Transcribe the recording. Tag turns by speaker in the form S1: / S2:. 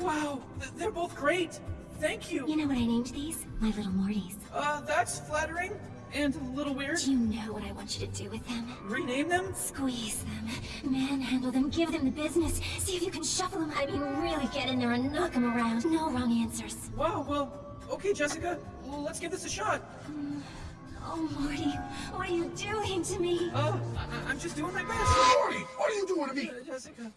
S1: Wow, they're both great. Thank you.
S2: You know what I named these? My little Mortys.
S1: Uh, that's flattering and a little weird.
S2: Do you know what I want you to do with them?
S1: Rename them?
S2: Squeeze them, manhandle them, give them the business. See if you can shuffle them. I mean, really get in there and knock them around. No wrong answers.
S1: Wow, well, okay, Jessica. Let's give this a shot.
S2: Mm, oh, Morty, what are you doing to me?
S1: Uh, I- I'm just doing my best.
S3: Morty, what are you doing to me?
S1: Uh, Jessica.